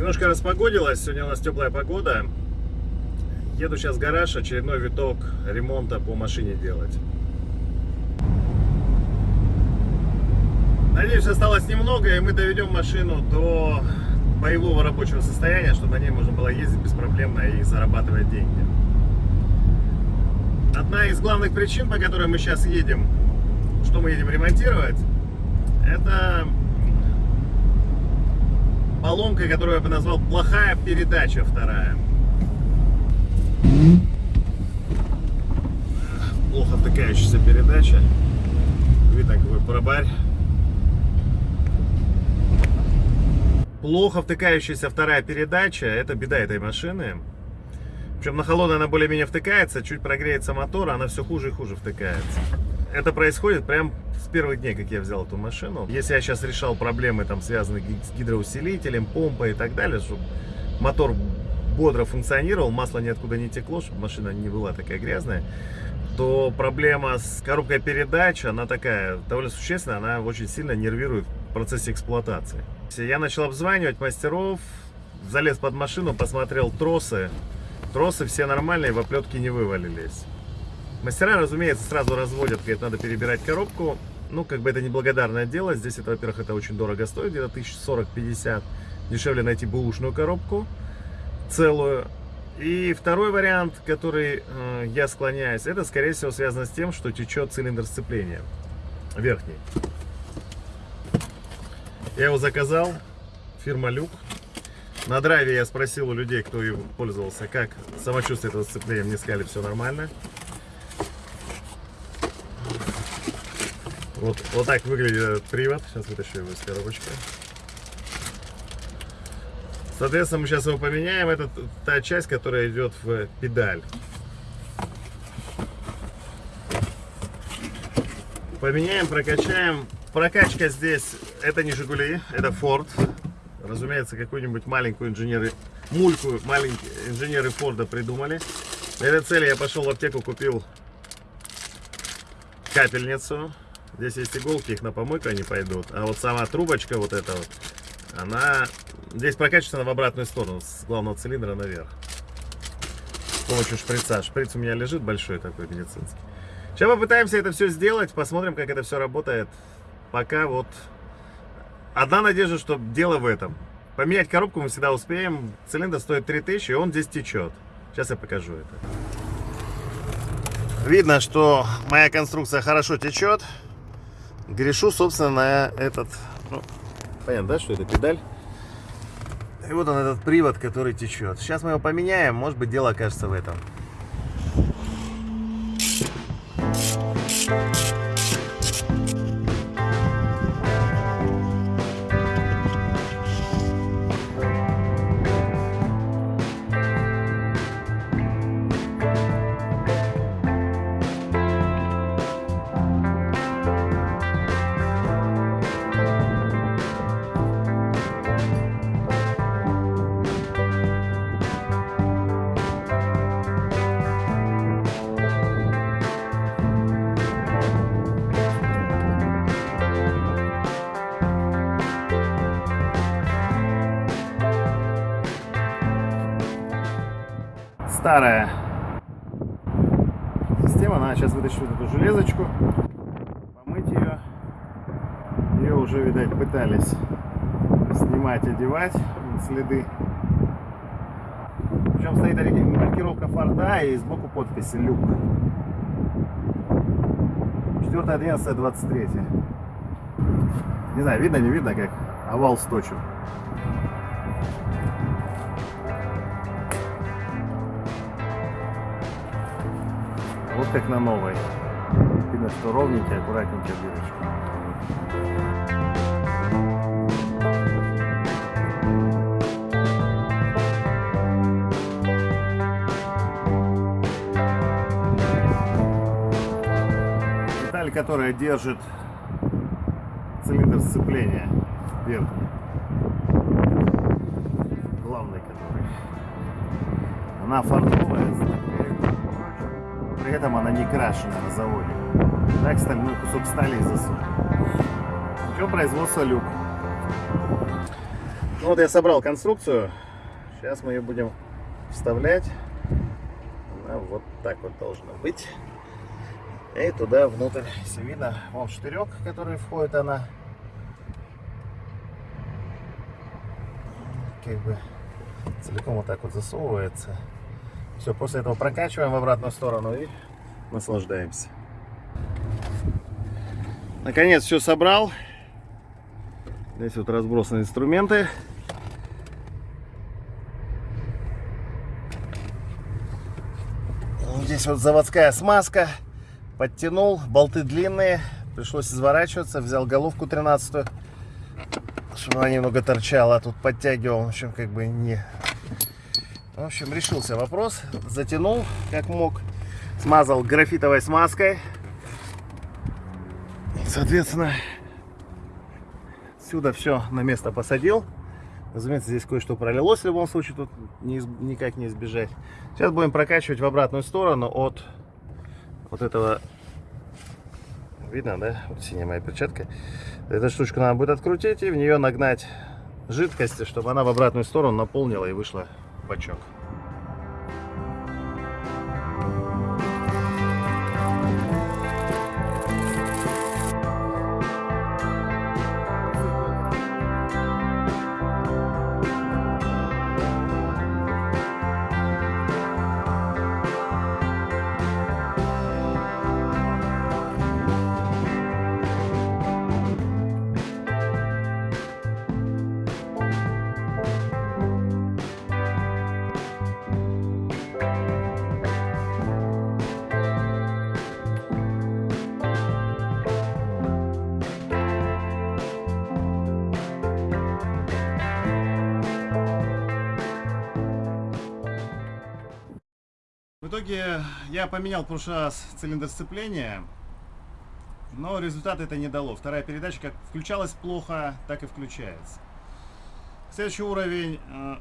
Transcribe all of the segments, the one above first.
Немножко распогодилось, сегодня у нас теплая погода. Еду сейчас в гараж, очередной виток ремонта по машине делать. Надеюсь, осталось немного, и мы доведем машину до боевого рабочего состояния, чтобы на ней можно было ездить беспроблемно и зарабатывать деньги. Одна из главных причин, по которой мы сейчас едем, что мы едем ремонтировать, это поломка, которую я бы назвал плохая передача вторая. Плохо втыкающаяся передача. Видно, какой пробарь. Плохо втыкающаяся вторая передача, это беда этой машины. Причем на холодной она более-менее втыкается, чуть прогреется мотор, она все хуже и хуже втыкается. Это происходит прям с первых дней, как я взял эту машину. Если я сейчас решал проблемы, там, связанные с гидроусилителем, помпой и так далее, чтобы мотор бодро функционировал, масло ниоткуда не текло, чтобы машина не была такая грязная, то проблема с коробкой передач, она такая довольно существенная, она очень сильно нервирует в процессе эксплуатации. Я начал обзванивать мастеров, залез под машину, посмотрел тросы. Тросы все нормальные, в оплетке не вывалились. Мастера, разумеется, сразу разводят, говорят, надо перебирать коробку. Ну, как бы это неблагодарное дело. Здесь это, во-первых, это очень дорого стоит, где-то 1040-50. Дешевле найти бэушную коробку целую. И второй вариант, который э, я склоняюсь, это, скорее всего, связано с тем, что течет цилиндр сцепления верхний. Я его заказал, фирма Люк. На драйве я спросил у людей, кто им пользовался, как самочувствие этого сцепления. Мне сказали, все нормально. Вот, вот так выглядит привод. Сейчас вытащу его из коробочки. Соответственно, мы сейчас его поменяем. Это та часть, которая идет в педаль. Поменяем, прокачаем. Прокачка здесь, это не Жигули, это Ford. Разумеется, какую-нибудь маленькую инженеры, мульку маленькие инженеры Форда придумали. Для этой цели я пошел в аптеку, купил капельницу. Здесь есть иголки, их на помойку они пойдут. А вот сама трубочка вот эта вот, она здесь прокачивается в обратную сторону, с главного цилиндра наверх. С помощью шприца. Шприц у меня лежит большой такой медицинский. Сейчас попытаемся это все сделать, посмотрим, как это все работает. Пока вот одна надежда, что дело в этом. Поменять коробку мы всегда успеем. Цилиндр стоит 3000, и он здесь течет. Сейчас я покажу это. Видно, что моя конструкция хорошо течет. Грешу, собственно, на этот... Ну, понятно, да, что это педаль? И вот он, этот привод, который течет. Сейчас мы его поменяем, может быть, дело окажется в этом. Старая система. Надо сейчас вытащить вот эту железочку, помыть ее. Ее уже, видать, пытались снимать, одевать следы. Причем стоит маркировка Форда и сбоку подписи Люк. 4 11 23 Не знаю, видно, не видно, как овал сточен. Вот как на новой. Видно, что ровненькая, аккуратненькая дырочка. Деталь, которая держит цилиндр сцепления верхний. Главный который. Она фартовая, при этом она не крашена на заводе. Так стальной кусок стали засунут. Еще производство люк. Ну вот я собрал конструкцию. Сейчас мы ее будем вставлять. Она вот так вот должна быть. И туда внутрь, если видно, вон штырек, который входит она. Как бы целиком вот так вот засовывается. Все, после этого прокачиваем в обратную сторону и наслаждаемся. Наконец все собрал. Здесь вот разбросаны инструменты. Здесь вот заводская смазка. Подтянул, болты длинные. Пришлось изворачиваться. Взял головку 13 чтобы она немного торчала. Тут подтягивал. В общем, как бы не... В общем, решился вопрос. Затянул, как мог. Смазал графитовой смазкой. Соответственно, отсюда все на место посадил. Разумеется, здесь кое-что пролилось в любом случае, тут не, никак не избежать. Сейчас будем прокачивать в обратную сторону от вот этого, видно, да, вот синяя моя перчатка. Эту штучку надо будет открутить и в нее нагнать жидкости, чтобы она в обратную сторону наполнила и вышла бачок. В итоге я поменял в прошлый раз цилиндр сцепления, но результат это не дало. Вторая передача как включалась плохо, так и включается. Следующий уровень. Э,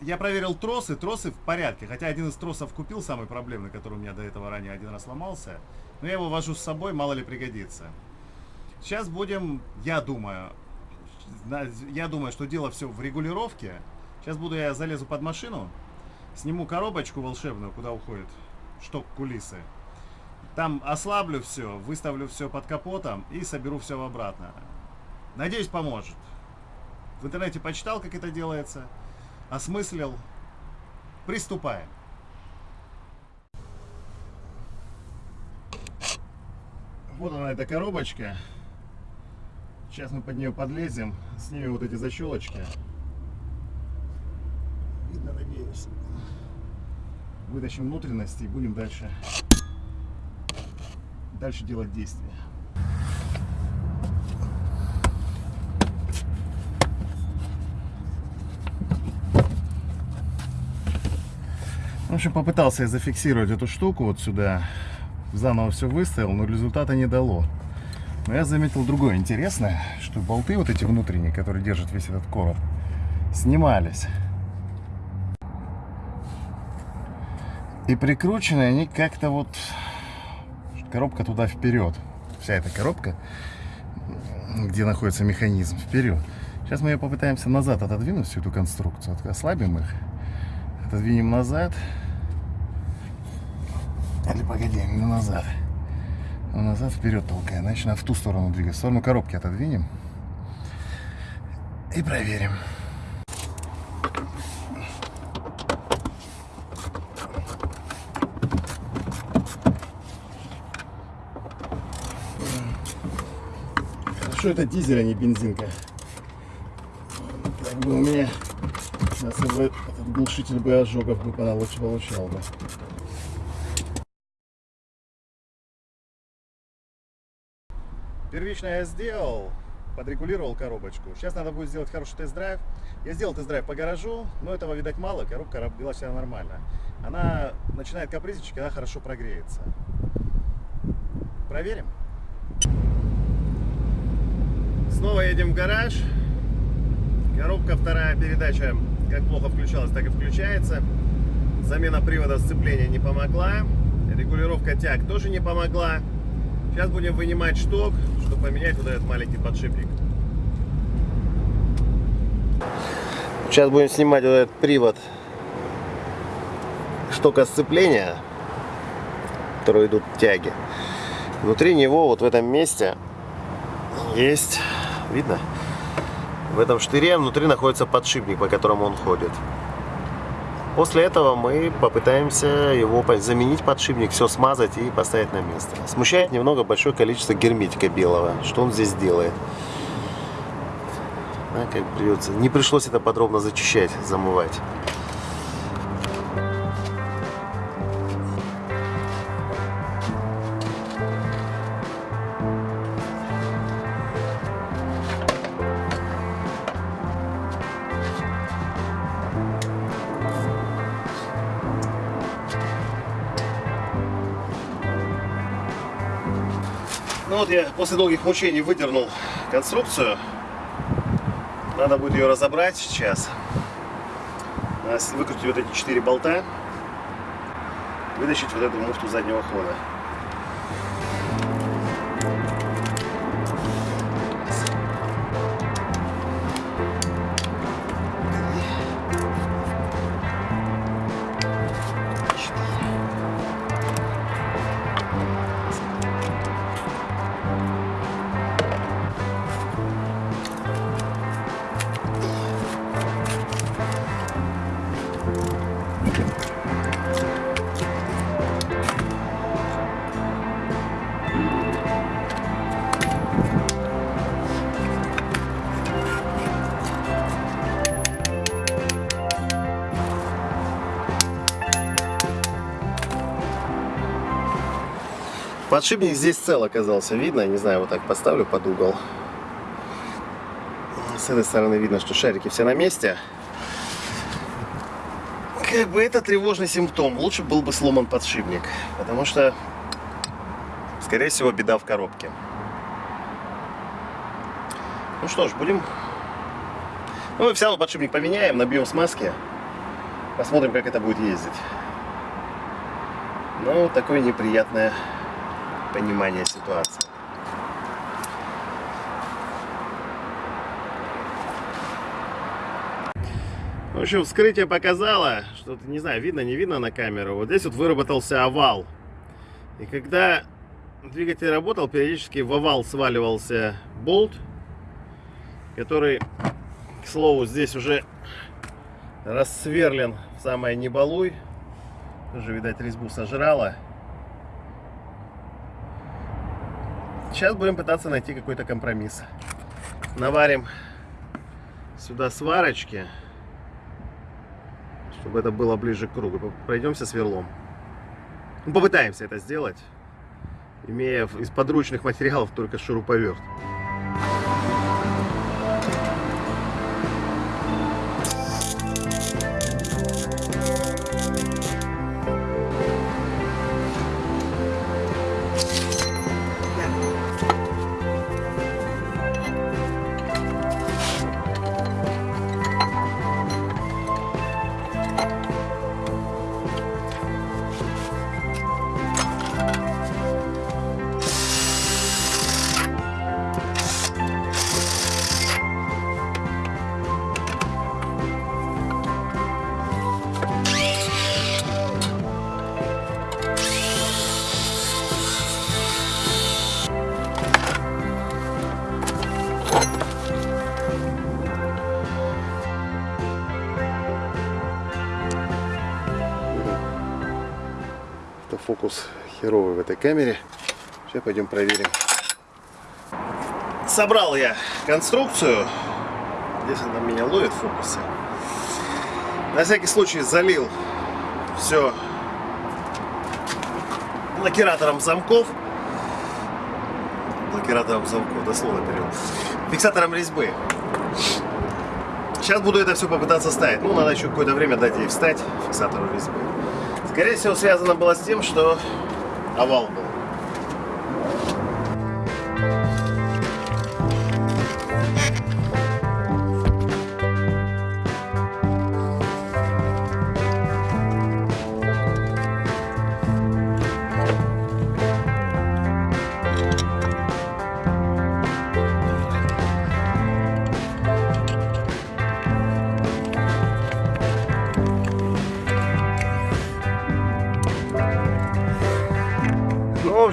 я проверил тросы. Тросы в порядке. Хотя один из тросов купил, самый проблемный, который у меня до этого ранее один раз сломался. Но я его вожу с собой, мало ли пригодится. Сейчас будем, я думаю, я думаю, что дело все в регулировке. Сейчас буду я залезу под машину, сниму коробочку волшебную, куда уходит шток кулисы. Там ослаблю все, выставлю все под капотом и соберу все обратно. Надеюсь, поможет. В интернете почитал, как это делается, осмыслил. Приступаем. Вот она, эта коробочка. Сейчас мы под нее подлезем, снимем вот эти защелочки. Видно, надеюсь вытащим внутренности и будем дальше, дальше делать действия. В общем, попытался я зафиксировать эту штуку вот сюда. Заново все выставил, но результата не дало. Но я заметил другое интересное, что болты вот эти внутренние, которые держат весь этот короб, снимались. И прикручены они как-то вот... Коробка туда вперед. Вся эта коробка, где находится механизм, вперед. Сейчас мы ее попытаемся назад отодвинуть, всю эту конструкцию. Ослабим их. Отодвинем назад. Или погоди, не назад. Но назад вперед толкаем. Значит, надо в ту сторону двигать. В сторону коробки отодвинем. И проверим. Что это дизель, а не бензинка. Как бы у меня сейчас бы этот глушитель бы ожогов бы получал бы. Первично я сделал, подрегулировал коробочку. Сейчас надо будет сделать хороший тест-драйв. Я сделал тест-драйв по гаражу, но этого, видать, мало. Коробка вела себя нормально. Она начинает капризничать, когда хорошо прогреется. Проверим. Снова едем в гараж. Коробка вторая передача как плохо включалась, так и включается. Замена привода сцепления не помогла. Регулировка тяг тоже не помогла. Сейчас будем вынимать шток, чтобы поменять вот этот маленький подшипник. Сейчас будем снимать вот этот привод штока сцепления, который идут тяги. Внутри него, вот в этом месте, есть, видно, в этом штыре внутри находится подшипник, по которому он ходит. После этого мы попытаемся его заменить подшипник, все смазать и поставить на место. Смущает немного большое количество герметика белого. Что он здесь делает? Да, как придется. Не пришлось это подробно зачищать, замывать. Вот я после долгих мучений выдернул конструкцию. Надо будет ее разобрать сейчас. Выкрутить вот эти четыре болта. Вытащить вот эту муфту заднего хода. Подшипник здесь цел оказался, видно, не знаю, вот так поставлю под угол. С этой стороны видно, что шарики все на месте. Как бы это тревожный симптом. Лучше был бы сломан подшипник, потому что, скорее всего, беда в коробке. Ну что ж, будем... Ну, мы все равно подшипник поменяем, набьем смазки. Посмотрим, как это будет ездить. Ну, такое неприятное понимание ситуации. В общем, вскрытие показало, что, не знаю, видно, не видно на камеру, вот здесь вот выработался овал. И когда двигатель работал, периодически в овал сваливался болт, который, к слову, здесь уже рассверлен в самое небалуй. Тоже, видать, резьбу сожрала. Сейчас будем пытаться найти какой-то компромисс. Наварим сюда сварочки, чтобы это было ближе к кругу. Пройдемся сверлом. Ну, попытаемся это сделать, имея из подручных материалов только шуруповерт. Фокус херовый в этой камере. Сейчас пойдем проверим. Собрал я конструкцию. Здесь она меня ловит в фокусе. На всякий случай залил все блокиратором замков. Блокиратором замков, дословно перевод. Фиксатором резьбы. Сейчас буду это все попытаться ставить. Ну, надо еще какое-то время дать ей встать, фиксатору резьбы. Скорее всего, связано было с тем, что овал был.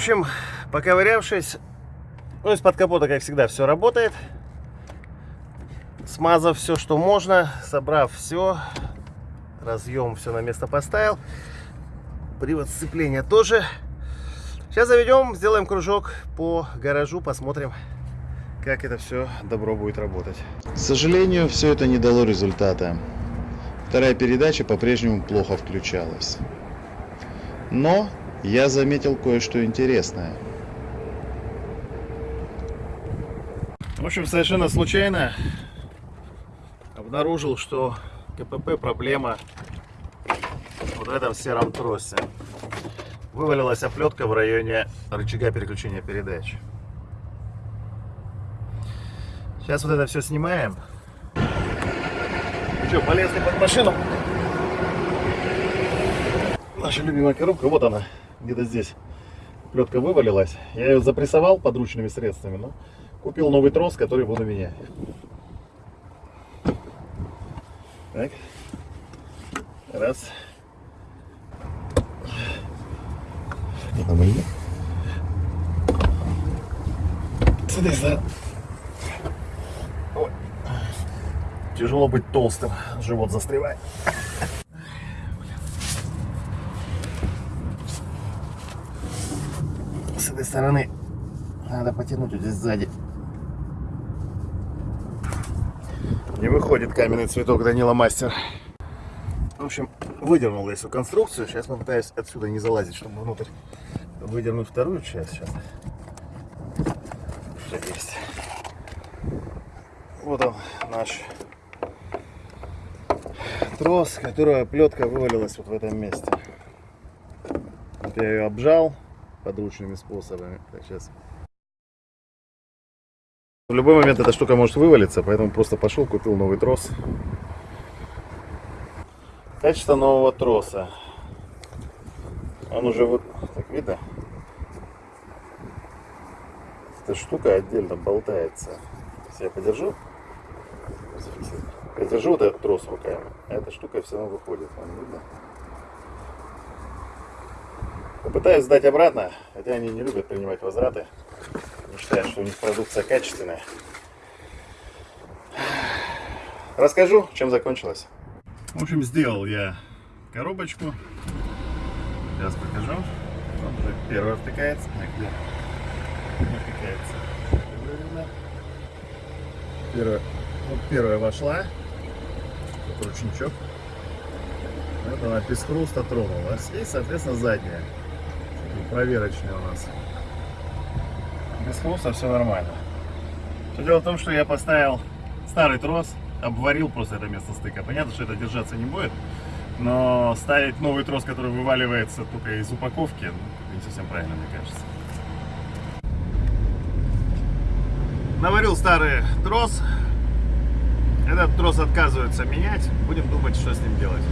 Общем, поковырявшись, ну, из-под капота, как всегда, все работает. Смазав все, что можно, собрав все, разъем все на место поставил. Привод сцепления тоже. Сейчас заведем, сделаем кружок по гаражу, посмотрим, как это все добро будет работать. К сожалению, все это не дало результата. Вторая передача по-прежнему плохо включалась. Но я заметил кое-что интересное. В общем, совершенно случайно обнаружил, что КПП проблема вот в этом сером тросе. Вывалилась оплетка в районе рычага переключения передач. Сейчас вот это все снимаем. Что, полезли под машину? Наша любимая коробка, вот она, где-то здесь. Плетка вывалилась. Я ее запрессовал подручными средствами, но купил новый трос, который буду менять. Так. Раз. Сюда, сюда. Тяжело быть толстым, живот застревает. С этой стороны надо потянуть вот здесь сзади. Не выходит каменный цветок Данила Мастер. В общем, выдернул я всю конструкцию. Сейчас попытаюсь отсюда не залазить, чтобы внутрь выдернуть вторую часть. Сейчас. Что есть. Вот он наш трос, которого плетка вывалилась вот в этом месте. Вот я ее обжал подручными способами. Так, сейчас. В любой момент эта штука может вывалиться, поэтому просто пошел, купил новый трос. Качество нового троса. Он уже вот, так видно? Эта штука отдельно болтается. Если я подержу, я держу вот этот трос руками, эта штука все равно выходит. Вам видно? Попытаюсь сдать обратно, хотя они не любят принимать возвраты. Не считают, что у них продукция качественная. Расскажу, чем закончилось. В общем, сделал я коробочку. Сейчас покажу. Вот уже первая втыкается. Так, где? Не втыкается. Первая, вот первая вошла. Тут ручничок. Вот она без хруста тронулась. И, соответственно, задняя. Такие проверочные у нас. Без хруста все нормально. Все дело в том, что я поставил старый трос, обварил просто это место стыка. Понятно, что это держаться не будет, но ставить новый трос, который вываливается только из упаковки, ну, не совсем правильно, мне кажется. Наварил старый трос. Этот трос отказывается менять. Будем думать, что с ним делать.